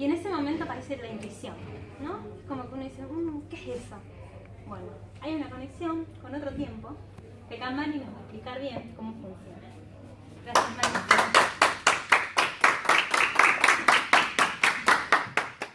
Y en ese momento aparece la intuición, ¿no? Como que uno dice, mm, ¿qué es eso? Bueno, hay una conexión con otro tiempo que acá nos va a explicar bien cómo funciona. Gracias, Mani.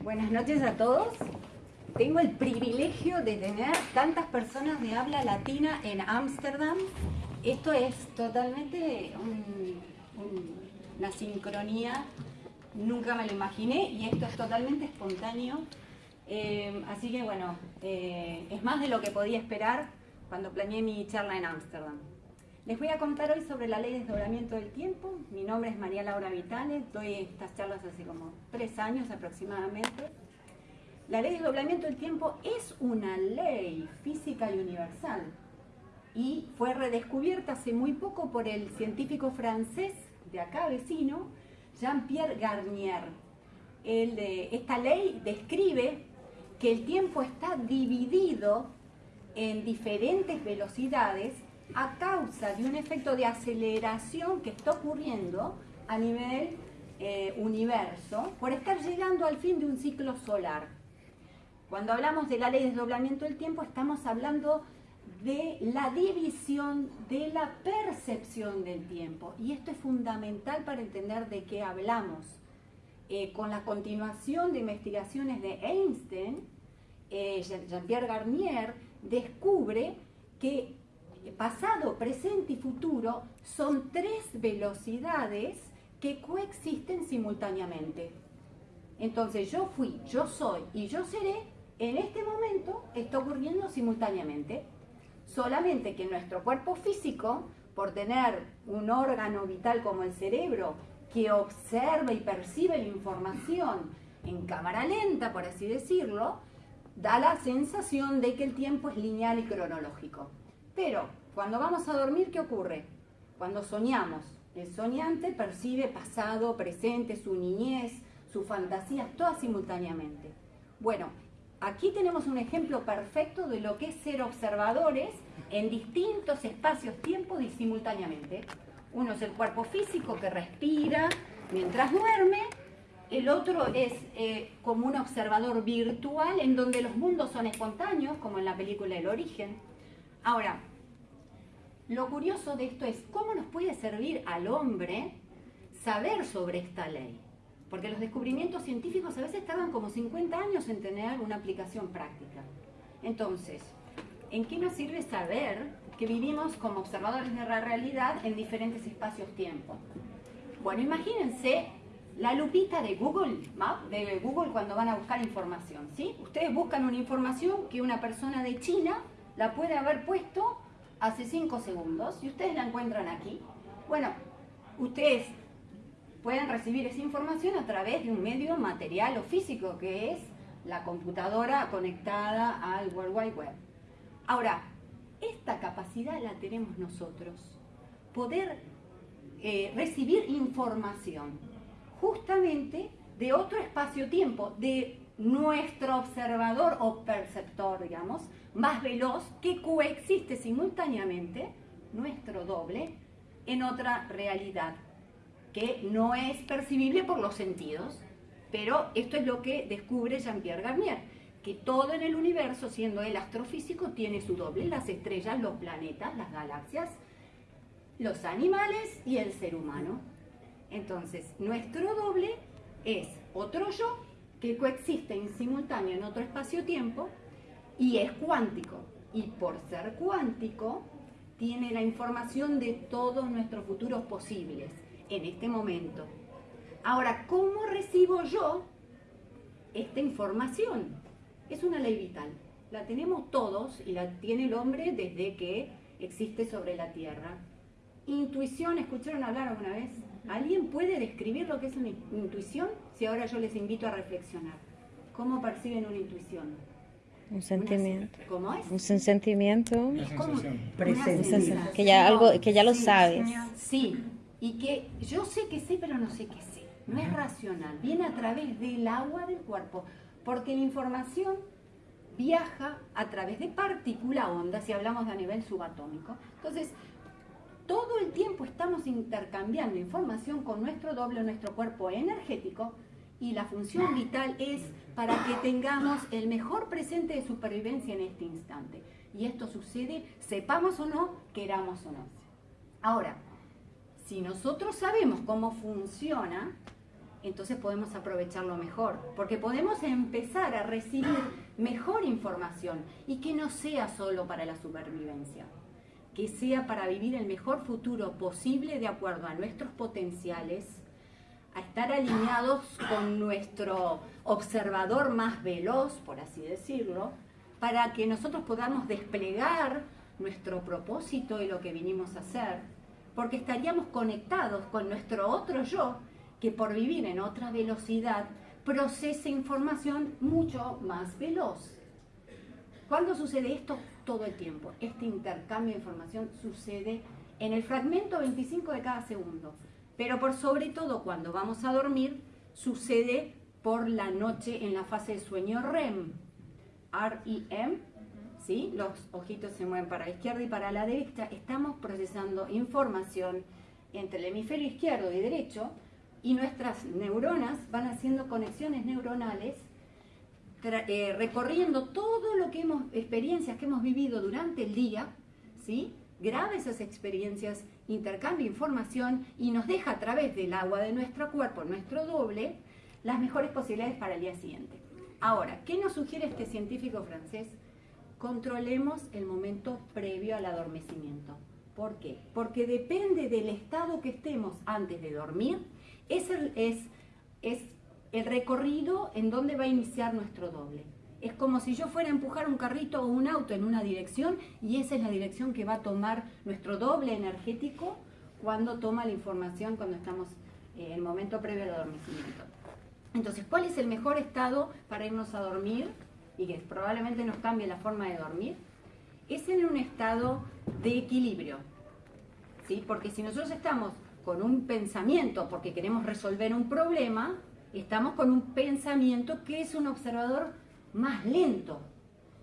Buenas noches a todos. Tengo el privilegio de tener tantas personas de habla latina en Ámsterdam. Esto es totalmente una sincronía, nunca me lo imaginé y esto es totalmente espontáneo. Eh, así que bueno, eh, es más de lo que podía esperar cuando planeé mi charla en Ámsterdam. Les voy a contar hoy sobre la ley de desdoblamiento del tiempo. Mi nombre es María Laura Vitale, doy estas charlas hace como tres años aproximadamente. La ley de desdoblamiento del tiempo es una ley física y universal y fue redescubierta hace muy poco por el científico francés de acá vecino, Jean-Pierre Garnier. esta ley describe que el tiempo está dividido en diferentes velocidades a causa de un efecto de aceleración que está ocurriendo a nivel eh, universo por estar llegando al fin de un ciclo solar. Cuando hablamos de la ley de desdoblamiento del tiempo, estamos hablando de la división de la percepción del tiempo. Y esto es fundamental para entender de qué hablamos. Eh, con la continuación de investigaciones de Einstein, eh, Jean-Pierre Garnier descubre que pasado, presente y futuro son tres velocidades que coexisten simultáneamente. Entonces yo fui, yo soy y yo seré en este momento está ocurriendo simultáneamente. Solamente que nuestro cuerpo físico, por tener un órgano vital como el cerebro, que observa y percibe la información en cámara lenta, por así decirlo, da la sensación de que el tiempo es lineal y cronológico. Pero cuando vamos a dormir, ¿qué ocurre? Cuando soñamos, el soñante percibe pasado, presente, su niñez, sus fantasías, todas simultáneamente. Bueno, Aquí tenemos un ejemplo perfecto de lo que es ser observadores en distintos espacios-tiempos y simultáneamente. Uno es el cuerpo físico que respira mientras duerme, el otro es eh, como un observador virtual en donde los mundos son espontáneos, como en la película El Origen. Ahora, lo curioso de esto es cómo nos puede servir al hombre saber sobre esta ley. Porque los descubrimientos científicos a veces tardan como 50 años en tener una aplicación práctica. Entonces, ¿en qué nos sirve saber que vivimos como observadores de la realidad en diferentes espacios-tiempo? Bueno, imagínense la lupita de Google, de Google cuando van a buscar información, ¿sí? Ustedes buscan una información que una persona de China la puede haber puesto hace 5 segundos y ustedes la encuentran aquí. Bueno, ustedes pueden recibir esa información a través de un medio material o físico, que es la computadora conectada al World Wide Web. Ahora, esta capacidad la tenemos nosotros, poder eh, recibir información justamente de otro espacio-tiempo, de nuestro observador o perceptor, digamos, más veloz, que coexiste simultáneamente, nuestro doble, en otra realidad que no es percibible por los sentidos, pero esto es lo que descubre Jean-Pierre Garnier, que todo en el universo, siendo el astrofísico, tiene su doble, las estrellas, los planetas, las galaxias, los animales y el ser humano. Entonces, nuestro doble es otro yo que coexiste en simultáneo en otro espacio-tiempo y es cuántico. Y por ser cuántico, tiene la información de todos nuestros futuros posibles en este momento. Ahora, ¿cómo recibo yo esta información? Es una ley vital. La tenemos todos y la tiene el hombre desde que existe sobre la Tierra. Intuición, ¿escucharon hablar alguna vez? ¿Alguien puede describir lo que es una intuición? Si ahora yo les invito a reflexionar. ¿Cómo perciben una intuición? Un sentimiento. ¿Cómo es? Un sentimiento. Una sensación. Presencia. Que ya, algo, que ya lo sabes. Sí, y que yo sé que sé, pero no sé qué sé. No es racional, viene a través del agua del cuerpo, porque la información viaja a través de partícula onda, si hablamos de a nivel subatómico. Entonces, todo el tiempo estamos intercambiando información con nuestro doble, nuestro cuerpo energético, y la función vital es para que tengamos el mejor presente de supervivencia en este instante. Y esto sucede, sepamos o no, queramos o no. Ahora, si nosotros sabemos cómo funciona, entonces podemos aprovecharlo mejor, porque podemos empezar a recibir mejor información y que no sea solo para la supervivencia, que sea para vivir el mejor futuro posible de acuerdo a nuestros potenciales, a estar alineados con nuestro observador más veloz, por así decirlo, para que nosotros podamos desplegar nuestro propósito y lo que vinimos a hacer, porque estaríamos conectados con nuestro otro yo, que por vivir en otra velocidad procesa información mucho más veloz. ¿Cuándo sucede esto? Todo el tiempo. Este intercambio de información sucede en el fragmento 25 de cada segundo. Pero por sobre todo cuando vamos a dormir, sucede por la noche en la fase de sueño REM. R-E-M, ¿sí? Los ojitos se mueven para la izquierda y para la derecha. Estamos procesando información entre el hemisferio izquierdo y derecho y nuestras neuronas van haciendo conexiones neuronales eh, recorriendo todo lo que hemos, experiencias que hemos vivido durante el día, ¿sí? graba esas experiencias, intercambia información y nos deja a través del agua de nuestro cuerpo, nuestro doble, las mejores posibilidades para el día siguiente. Ahora, ¿qué nos sugiere este científico francés? Controlemos el momento previo al adormecimiento. ¿Por qué? Porque depende del estado que estemos antes de dormir, es el, es, es el recorrido en donde va a iniciar nuestro doble. Es como si yo fuera a empujar un carrito o un auto en una dirección y esa es la dirección que va a tomar nuestro doble energético cuando toma la información, cuando estamos eh, en el momento previo al adormecimiento. Entonces, ¿cuál es el mejor estado para irnos a dormir y que probablemente nos cambie la forma de dormir? Es en un estado de equilibrio. ¿sí? Porque si nosotros estamos con un pensamiento porque queremos resolver un problema, estamos con un pensamiento que es un observador más lento.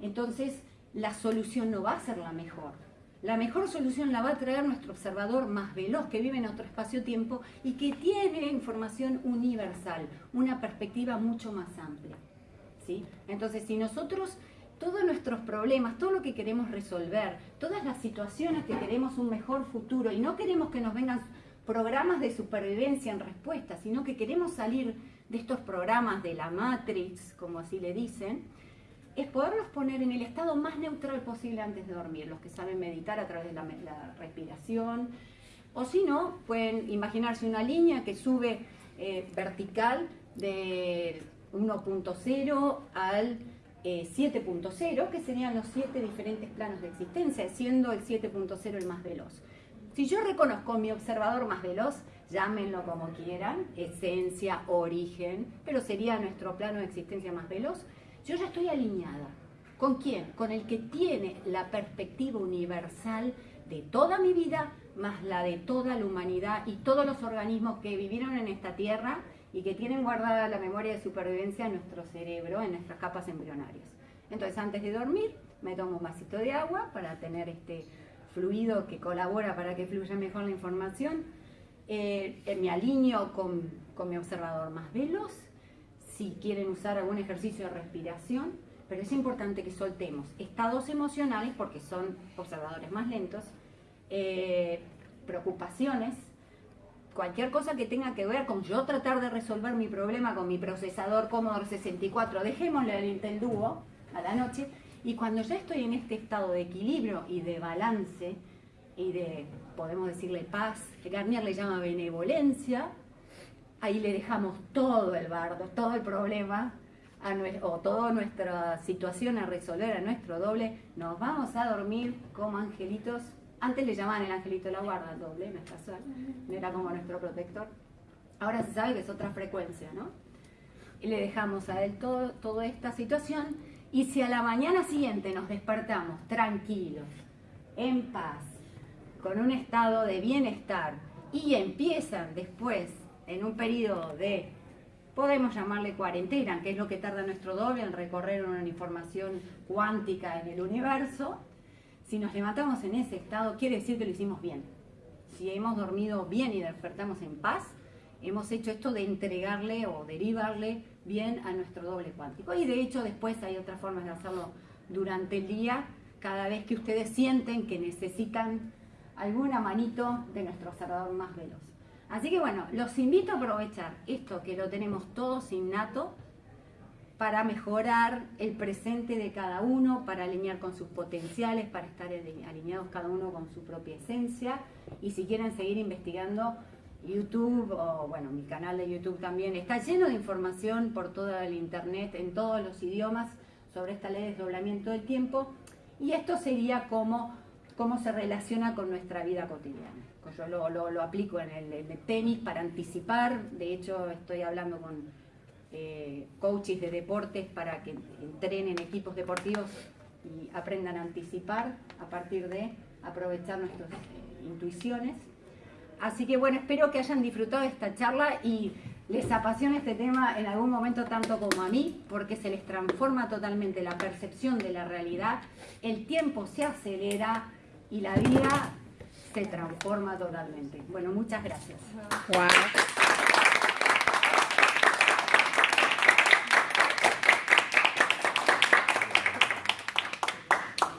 Entonces, la solución no va a ser la mejor. La mejor solución la va a traer nuestro observador más veloz, que vive en otro espacio-tiempo y que tiene información universal, una perspectiva mucho más amplia. ¿sí? Entonces, si nosotros todos nuestros problemas, todo lo que queremos resolver, todas las situaciones que queremos un mejor futuro y no queremos que nos vengan programas de supervivencia en respuesta, sino que queremos salir de estos programas de la Matrix, como así le dicen, es poderlos poner en el estado más neutral posible antes de dormir, los que saben meditar a través de la, respiración, o si no, pueden imaginarse una línea que sube eh, vertical de 1.0 al 7.0, eh, que serían los siete diferentes planos de existencia, siendo el 7.0 el más veloz. Si yo reconozco mi observador más veloz, llámenlo como quieran, esencia, origen, pero sería nuestro plano de existencia más veloz, yo ya estoy alineada. ¿Con quién? Con el que tiene la perspectiva universal de toda mi vida, más la de toda la humanidad y todos los organismos que vivieron en esta tierra y que tienen guardada la memoria de supervivencia en nuestro cerebro, en nuestras capas embrionarias. Entonces, antes de dormir, me tomo un vasito de agua para tener este fluido que colabora para que fluya mejor la información eh, eh, me alineo con, con mi observador más veloz, si quieren usar algún ejercicio de respiración, pero es importante que soltemos estados emocionales porque son observadores más lentos, eh, preocupaciones, cualquier cosa que tenga que ver con yo tratar de resolver mi problema con mi procesador Commodore 64, dejémosle el Intel Duo a la noche y cuando ya estoy en este estado de equilibrio y de balance y de podemos decirle paz, Garnier le llama benevolencia, ahí le dejamos todo el bardo, todo el problema o toda nuestra situación a resolver a nuestro doble, nos vamos a dormir como angelitos. Antes le llamaban el angelito de la guarda, doble, no es casual, era como nuestro protector. Ahora se sabe que es otra frecuencia, ¿no? Y le dejamos a él todo, toda esta situación y si a la mañana siguiente nos despertamos tranquilos, en paz, con un estado de bienestar y empiezan después en un periodo de, podemos llamarle cuarentena, que es lo que tarda nuestro doble en recorrer una información cuántica en el universo, si nos levantamos en ese estado, quiere decir que lo hicimos bien. Si hemos dormido bien y despertamos en paz, hemos hecho esto de entregarle o derivarle bien a nuestro doble cuántico. Y de hecho después hay otras formas de hacerlo durante el día, cada vez que ustedes sienten que necesitan alguna manito de nuestro observador más veloz. Así que bueno, los invito a aprovechar esto que lo tenemos todos innato para mejorar el presente de cada uno, para alinear con sus potenciales, para estar alineados cada uno con su propia esencia. Y si quieren seguir investigando, YouTube o bueno, mi canal de YouTube también está lleno de información por todo el internet, en todos los idiomas, sobre esta ley de desdoblamiento del tiempo. Y esto sería como cómo se relaciona con nuestra vida cotidiana. Yo lo, lo, aplico en el, tenis para anticipar, de hecho estoy hablando con eh, coaches de deportes para que entrenen equipos deportivos y aprendan a anticipar a partir de aprovechar nuestras eh, intuiciones. Así que bueno, espero que hayan disfrutado de esta charla y les apasione este tema en algún momento tanto como a mí, porque se les transforma totalmente la percepción de la realidad, el tiempo se acelera y la vida se transforma totalmente. Bueno, muchas gracias.